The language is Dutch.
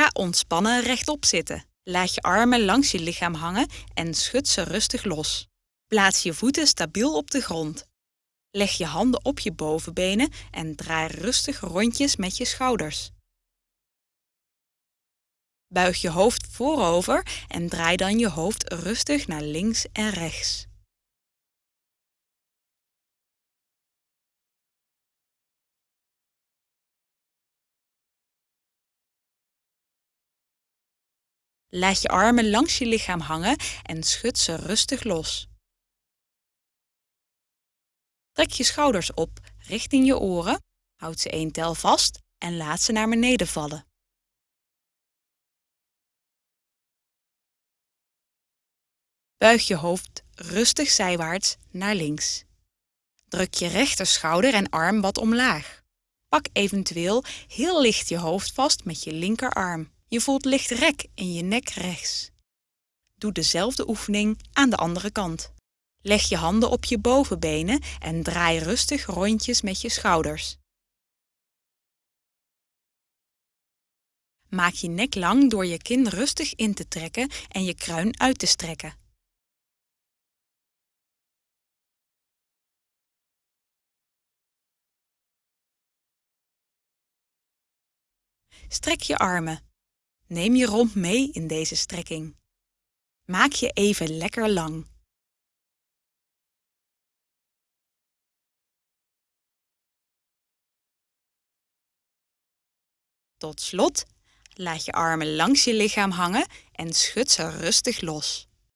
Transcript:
Ga ontspannen rechtop zitten. Laat je armen langs je lichaam hangen en schud ze rustig los. Plaats je voeten stabiel op de grond. Leg je handen op je bovenbenen en draai rustig rondjes met je schouders. Buig je hoofd voorover en draai dan je hoofd rustig naar links en rechts. Laat je armen langs je lichaam hangen en schud ze rustig los. Trek je schouders op richting je oren, houd ze één tel vast en laat ze naar beneden vallen. Buig je hoofd rustig zijwaarts naar links. Druk je rechterschouder en arm wat omlaag. Pak eventueel heel licht je hoofd vast met je linkerarm. Je voelt licht rek in je nek rechts. Doe dezelfde oefening aan de andere kant. Leg je handen op je bovenbenen en draai rustig rondjes met je schouders. Maak je nek lang door je kin rustig in te trekken en je kruin uit te strekken. Strek je armen. Neem je romp mee in deze strekking. Maak je even lekker lang. Tot slot, laat je armen langs je lichaam hangen en schud ze rustig los.